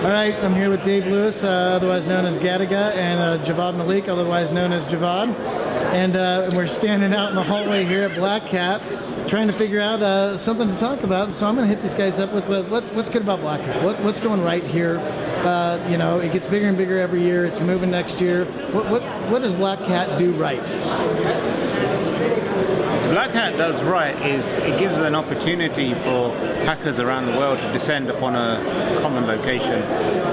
All right, I'm here with Dave Lewis, uh, otherwise known as Gattaca, and uh, Javvad Malik, otherwise known as Javvad. And uh, we're standing out in the hallway here at Black Hat, trying to figure out uh, something to talk about. So I'm going to hit these guys up with what, what, what's good about Black Hat. What, what's going right here? Uh, you know, it gets bigger and bigger every year. It's moving next year. What, what, what does Black Hat do right? Black Hat does right is it gives an opportunity for hackers around the world to descend upon a common location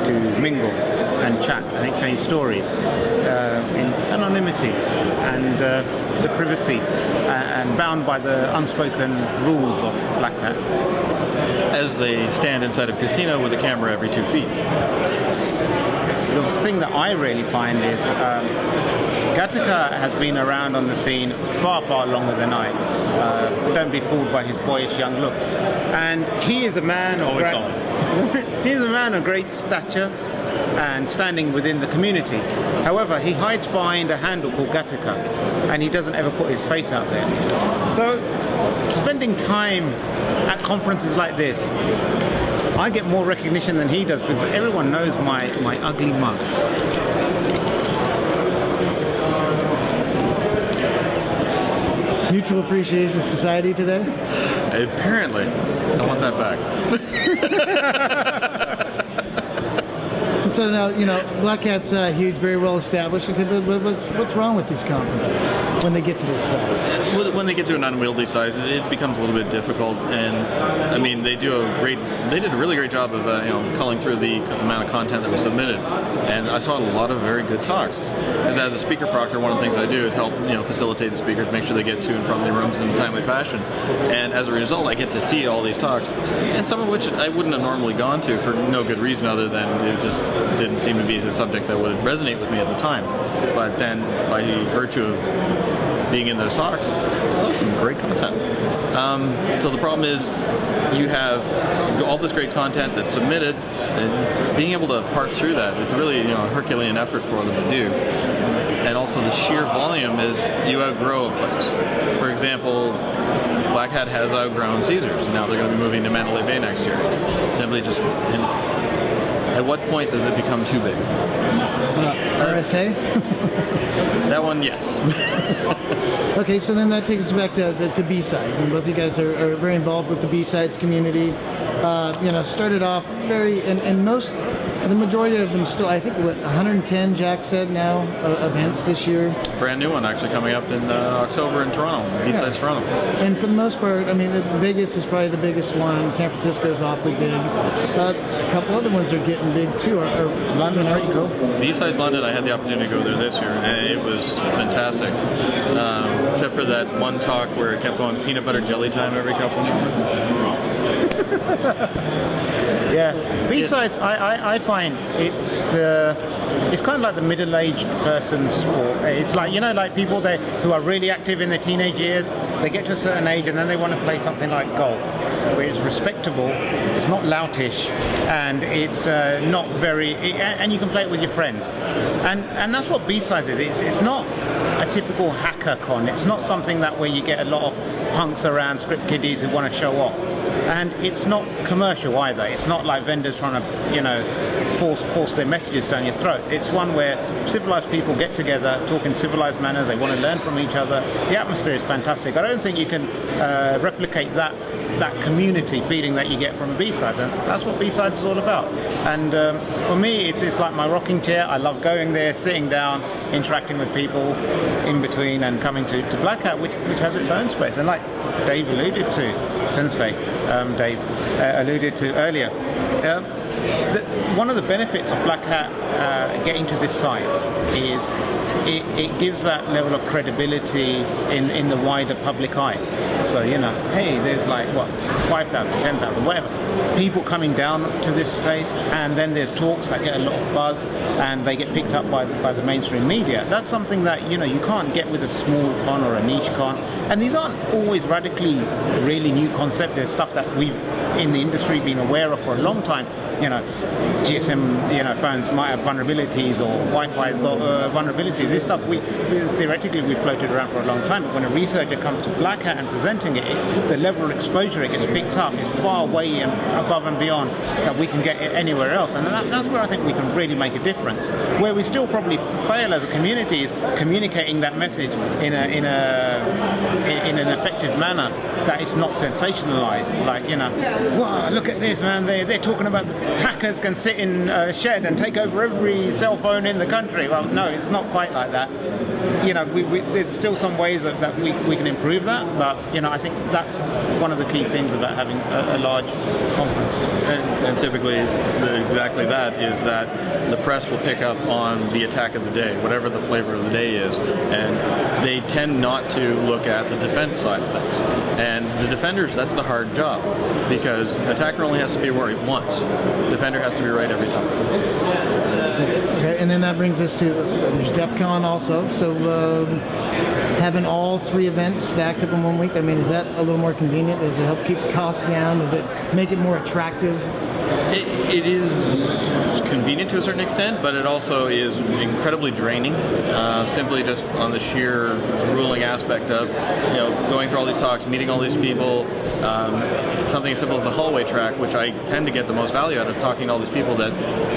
to mingle and chat and exchange stories uh, in anonymity and uh, the privacy uh, and bound by the unspoken rules of Black Hat. As they stand inside a casino with a camera every two feet. The thing that I really find is um, Gattaca has been around on the scene far, far longer than I. Uh, don't be fooled by his boyish young looks. And he is a man of great, he is a man of great stature and standing within the community. However, he hides behind a handle called Gattaca and he doesn't ever put his face out there. So, spending time at conferences like this, I get more recognition than he does because everyone knows my, my ugly mug. Mutual Appreciation Society today? Apparently. I want that back. so now, you know, Black Hat's uh, huge, very well established. What's wrong with these conferences when they get to this size? When they get to an unwieldy size, it becomes a little bit difficult. And I mean, they do a great, they did a really great job of, uh, you know, culling through the amount of content that was submitted. And I saw a lot of very good talks. Because as a speaker proctor, one of the things I do is help, you know, facilitate the speakers, make sure they get to and from their rooms in a timely fashion. And as a result, I get to see all these talks, and some of which I wouldn't have normally gone to for no good reason other than it just didn't seem to be a subject that would resonate with me at the time. But then, by virtue of being in those talks, saw some great content. Um, so the problem is, you have all this great content that's submitted, and being able to parse through that, it's really you know a Herculean effort for them to do. And also the sheer volume is you outgrow a place. For example, Black Hat has outgrown Caesars. and Now they're going to be moving to Mandalay Bay next year. Simply just at what point does it become too big? Uh, RSA? that one, yes. okay, so then that takes us back to, to, to B-Sides, and both of you guys are, are, very involved with the B-Sides community. Uh, you know, started off very, and, and most the majority of them still, I think, what, 110, Jack said now, uh, events this year. Brand new one actually coming up in uh, October in Toronto, B-Sides yeah. Toronto. And for the most part, I mean, Vegas is probably the biggest one. San Francisco is awfully big. Uh, a couple other ones are getting big too. Or, or London's pretty cool. B-Sides London, I had the opportunity to go there this year, and it was fantastic. Um, except for that one talk where it kept going peanut butter jelly time every couple of minutes. Yeah. B-sides, I, I, I find it's the it's kind of like the middle-aged person's sport. It's like you know, like people they who are really active in their teenage years. They get to a certain age and then they want to play something like golf, where it's respectable, it's not loutish, and it's uh, not very. and you can play it with your friends, and and that's what B-sides is. It's it's not typical hacker con. It's not something that where you get a lot of punks around script kiddies who want to show off and it's not commercial either. It's not like vendors trying to, you know, force force their messages down your throat. It's one where civilized people get together, talk in civilized manners. They want to learn from each other. The atmosphere is fantastic. I don't think you can uh, replicate that that community feeling that you get from B-sides, and that's what B-sides is all about. And um, for me, it's, it's like my rocking chair. I love going there, sitting down, interacting with people in between, and coming to, to Black Hat, which which has its own space. And like Dave alluded to, Sensei, um, Dave uh, alluded to earlier. Um, the, one of the benefits of Black Hat uh, getting to this size is it, it, gives that level of credibility in, in the wider public eye. So, you know, hey, there's like, what, 5,000, 10,000, whatever. People coming down to this place, and then there's talks that get a lot of buzz, and they get picked up by, by the mainstream media. That's something that, you know, you can't get with a small con or a niche con. And these aren't always radically, really new concepts. There's stuff that we've in the industry been aware of for a long time. You know, GSM, you know, phones might have vulnerabilities or Wi-Fi's got uh, vulnerabilities. This stuff, we, theoretically we floated around for a long time, but when a researcher comes to Black Hat and presenting it, the level of exposure it gets picked up is far way above and beyond that we can get anywhere else, and that, that's where I think we can really make a difference. Where we still probably fail as a community is communicating that message in a in a in, in an effective manner that it's not sensationalized. Like you know, wow, look at this man! They they're talking about hackers can sit in a shed and take over every cell phone in the country. Well, no, it's not quite like that. You know, we, we, there's still some ways that, that we, we can improve that, but you know, I think that's one of the key things about having a, a large conference. And, and typically, the, exactly that is that the press will pick up on the attack of the day, whatever the flavor of the day is, and they tend not to look at the defense side of things. And the defenders, that's the hard job, because attacker only has to be right once. Defender has to be right every time. Okay, and then that brings us to there's DEF CON also. So um, having all three events stacked up in one week, I mean, is that a little more convenient? Does it help keep the costs down? Does it make it more attractive? It, it is convenient to a certain extent, but it also is incredibly draining. Uh, simply just on the sheer grueling aspect of you know going through all these talks, meeting all these people. Um, something as simple as the hallway track, which I tend to get the most value out of talking to all these people that,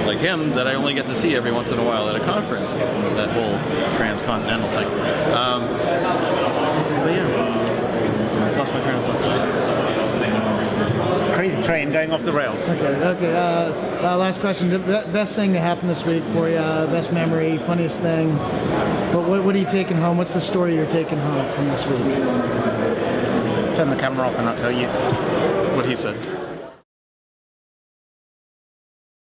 like him, that I only get to see every once in a while at a conference. That whole transcontinental thing. Um, but yeah, I lost my train of thought. Crazy train going off the rails. Okay, okay. Uh, uh, last question. Best thing that happened this week for you, uh, best memory, funniest thing. What, what, what are you taking home? What's the story you're taking home from this week? Turn the camera off and I'll tell you. What he said.